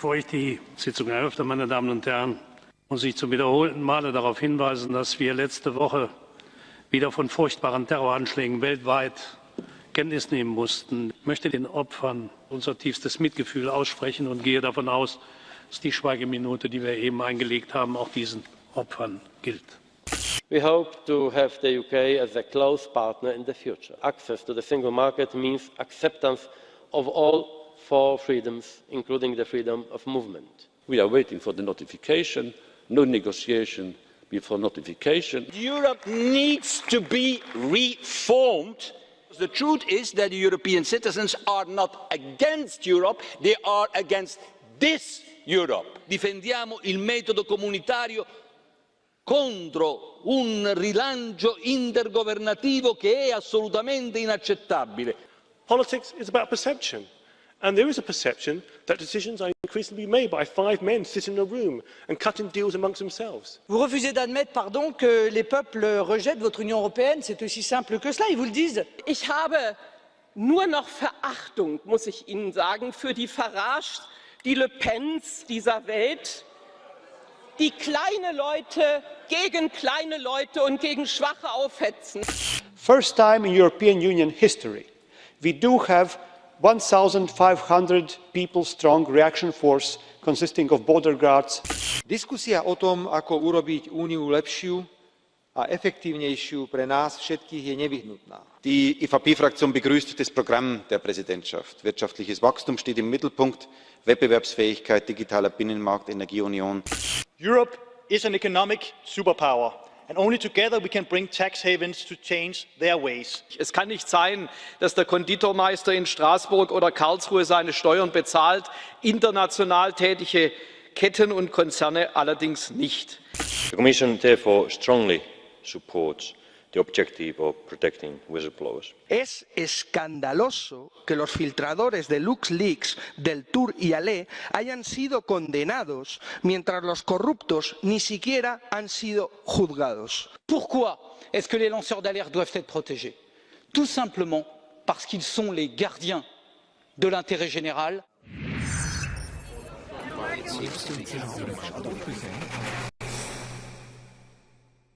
Bevor ich die Sitzung eröffne, meine Damen und Herren, muss ich zum wiederholten Male darauf hinweisen, dass wir letzte Woche wieder von furchtbaren Terroranschlägen weltweit Kenntnis nehmen mussten. Ich möchte den Opfern unser tiefstes Mitgefühl aussprechen und gehe davon aus, dass die Schweigeminute, die wir eben eingelegt haben, auch diesen Opfern gilt. We hope to have the UK as a close partner in the future. Access to the single market means acceptance of all four freedoms, including the freedom of movement. We are waiting for the notification, no negotiation before notification. Europe needs to be reformed. The truth is that the European citizens are not against Europe, they are against this Europe. Difendiamo il metodo comunitario contro un rilancio intergovernativo che è assolutamente inaccettabile. Politics is about perception. And there is a perception that decisions are increasingly made by five men sitting in a room and cutting deals amongst themselves. Vous refusez d'admettre, pardon, que les peuples rejettent votre Union européenne C'est aussi simple que cela, ils vous le disent. Ich habe nur noch Verachtung, muss ich Ihnen sagen, für die Farage, die Le Pens dieser Welt, die kleine Leute gegen kleine Leute und gegen Schwache aufhetzen. First time in European Union history, we do have 1,500 people strong reaction force consisting of border guards. Diskusia o tom, ako urobiť Úniu lepšiu a efektívnejšiu pre nás všetkých je nevyhnutná. Die EVP-Fraktion begrüßt das Programm der Präsidentschaft. Wirtschaftliches Wachstum steht im Mittelpunkt, Wettbewerbsfähigkeit, digitaler Binnenmarkt, Energieunion. Europe is an economic superpower. And only together we can bring tax havens to change their ways. Es kann nicht sein, dass der Konditormeister in Straßburg oder Karlsruhe seine Steuern bezahlt, international tätige Ketten und Konzerne allerdings nicht. The Commission therefore strongly supports the objective of protecting whistleblowers. Es escandaloso que los filtradores de LuxLeaks, del Tour y Ale hayan sido condenados mientras los corruptos ni siquiera han sido juzgados. Pourquoi est-ce que les lanceurs d'alerte doivent être protégés Tout simplement parce qu'ils sont les gardiens de l'intérêt général